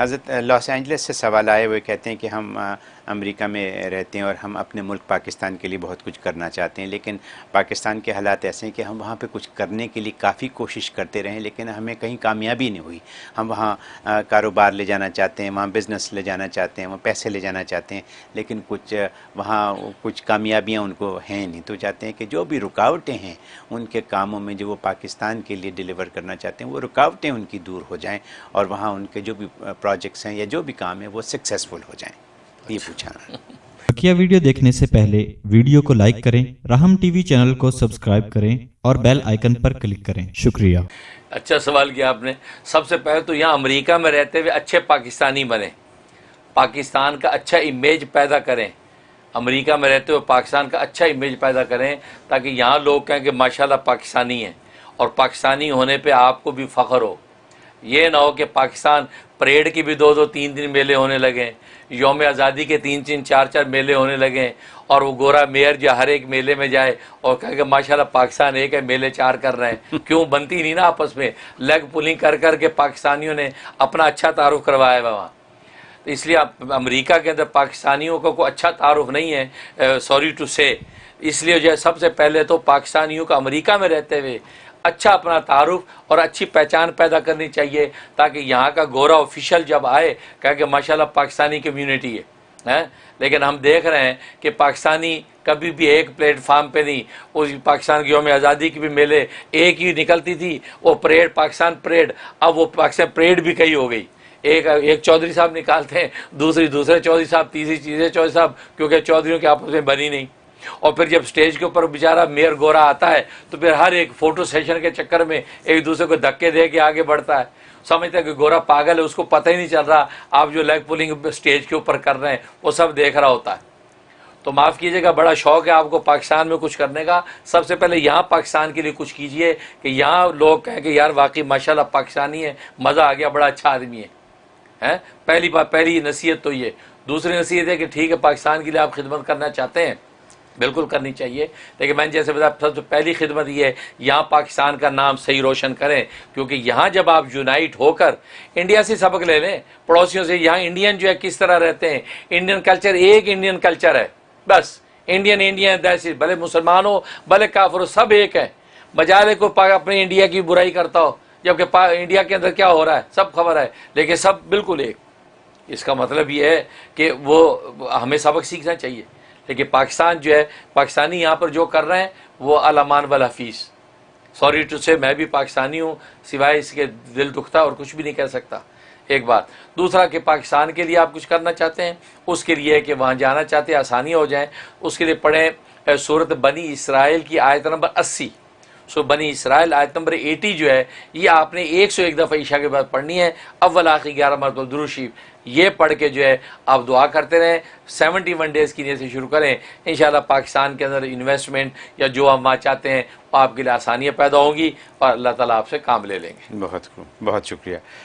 حضرت Los Angeles سے سوال آئے ہوئے کہتے ہیں کہ ہم امریکہ میں رہتے ہیں اور ہم اپنے ملک پاکستان کے لیے بہت کچھ کرنا چاہتے ہیں، لیکن پاکستان کے حالات ایسے ہیں کہ ہم وہاں پہ کچھ کرنے کے لیے کافی کوشش کرتے رہے، لیکن ہمیں کہیں کامیابی نہیں ہوئی۔ ہم وہاں کاروبار لے جانا چاہتے ہیں، وہاں بزنس لے جانا چاہتے ہیں، وہاں پیسے لے جانا چاہتے ہیں، لیکن کچھ وہاں کچھ کامیابیاں ان کو ہیں نہیں۔ تو چاہتے ہیں کہ جو بھی رکاوٹیں ہیں ان کے کاموں میں جو وہ پاکستان کے لیے ڈیلیور کرنا چاہتے ہیں، وہ رکاوٹیں ان کی دور ہو جائیں اور وہاں ان کے جو بھی پروجیکٹس ہیں یا جو بھی کام ہے وہ سکسیزفل ہو جائیں۔ یہ پوچھا کیا ویڈیو دیکھنے سے پہلے ویڈیو کو لائک کریں رحم ٹی وی چینل کو سبسکرائب کریں اور بیل آئیکن پر کلک کریں۔ شکریہ۔ اچھا سوال کیا آپ نے؟ سب سے پہلے تو یہاں امریکہ میں رہتے ہوئے اچھے پاکستانی بنے پاکستان کا اچھا امیج پیدا کریں۔ امریکہ میں رہتے ہوئے پاکستان کا اچھا امیج پیدا کریں تاکہ یہاں لوگ کہیں کہ ماشاءاللہ پاکستانی ہیں اور پاکستانی ہونے پہ آپ کو بھی فخر ہو۔ یہ نہ ہو کہ پاکستان پریڈ کی بھی دو دو تین تین میلے ہونے لگیں یوم آزادی کے تین تین چار چار میلے ہونے لگیں اور وہ گورا میئر جو ہر ایک میلے میں جائے اور کہے کہ ماشاءاللہ پاکستان ایک ہے، میلے چار کر رہے ہیں۔ کیوں؟ بنتی نہیں نا آپس میں۔ لیگ پولنگ کر کر کے پاکستانیوں نے اپنا اچھا تعارف کروایا ہے وہاں۔ تو اس لیے امریکہ کے اندر پاکستانیوں کا کوئی اچھا تعارف نہیں ہے سوری ٹو سے۔ اس لیے جو ہے، سب سے پہلے تو پاکستانیوں کا امریکہ میں رہتے ہوئے اچھا اپنا تعارف اور اچھی پہچان پیدا کرنی چاہیے تاکہ یہاں کا گورا آفیشل جب آئے کہا کہ ماشاءاللہ پاکستانی کمیونٹی ہے لیکن ہم دیکھ رہے ہیں کہ پاکستانی کبھی بھی ایک پلیٹ فارم پہ نہیں، اس پاکستان کی یوم آزادی کی بھی میلے ایک ہی نکلتی تھی، وہ پریڈ، پاکستان پریڈ، اب وہ پاکستان پریڈ بھی کئی ہو گئی۔ ایک ایک چودھری صاحب نکالتے ہیں، دوسری، دوسرے چودھری صاحب، تیسری چیزیں چودھری صاحب، کیونکہ چودھریوں کے آپس میں بنی نہیں۔ اور پھر جب سٹیج کے اوپر بیچارہ میئر گورا آتا ہے، تو پھر ہر ایک فوٹو سیشن کے چکر میں ایک دوسرے کو دھکے دے کے آگے بڑھتا ہے۔ سمجھتا ہے کہ گورا پاگل ہے، اس کو پتہ ہی نہیں چل رہا، آپ جو لیگ پولنگ سٹیج کے اوپر کر رہے ہیں، وہ سب دیکھ رہا ہوتا ہے۔ تو معاف کیجیے گا، بڑا شوق ہے آپ کو پاکستان میں کچھ کرنے کا۔ سب سے پہلے یہاں پاکستان کے لیے کچھ کیجیے کہ یہاں لوگ کہیں کہ یار واقعی ماشاءاللہ پاکستانی ہے مزہ آ گیا، بڑا اچھا آدمی ہے۔ پہلی بات پہلی نصیحت تو یہ۔ دوسری نصیحت ہے کہ ٹھیک ہے، پاکستان کے لیے آپ خدمت کرنا چاہتے ہیں۔ بالکل کرنی چاہیے۔ لیکن میں نے جیسے بتایا، سب سے پہلی خدمت یہ ہے، یہاں پاکستان کا نام صحیح روشن کریں۔ کیونکہ یہاں جب آپ یونائٹ ہو کر انڈیا سے سبق لے لیں، پڑوسیوں سے، یہاں انڈین جو ہے، کس طرح رہتے ہیں؟ انڈین کلچر ایک انڈین کلچر ہے، بس۔ انڈین انڈین، دیسی، بھلے مسلمان ہو بھلے کافر ہو سب ایک ہے بجائے کو اپنے انڈیا کی برائی کرتا ہو، جبکہ انڈیا کے اندر کیا ہو رہا ہے؟ سب خبر ہے، لیکن سب بالکل ایک۔ اس کا مطلب یہ ہے کہ وہ ہمیں سبق سیکھنا چاہیے۔ لیکن پاکستان جو ہے، پاکستانی یہاں پر جو کر رہے ہیں، وہ علامان والحفیظ سوری ٹو سے میں بھی پاکستانی ہوں، سوائے اس کے دل دکھتا اور کچھ بھی نہیں کہہ سکتا۔ ایک بات۔ دوسرا کہ پاکستان کے لیے آپ کچھ کرنا چاہتے ہیں، اس کے لیے کہ وہاں جانا چاہتے ہیں، آسانی ہو جائیں اس کے لیے پڑھیں صورت بنی اسرائیل کی آیت نمبر اسی۔ سو بنی اسرائیل، آیت نمبر ایٹی جو ہے، یہ آپ نے ایک سو ایک دفعہ عشاء کے بعد پڑھنی ہے۔ اول، آخری، گیارہ مرتبہ دروشیف یہ پڑھ کے جو ہے، آپ دعا کرتے رہیں۔ سیونٹی ون ڈیز کی نیت سے شروع کریں۔ انشاءاللہ پاکستان کے اندر انویسٹمنٹ یا جو ہم وہاں چاہتے ہیں آپ کے لیے آسانیاں پیدا ہوں گی اور اللہ تعالیٰ آپ سے کام لے لیں گے۔ بہت بہت شکریہ۔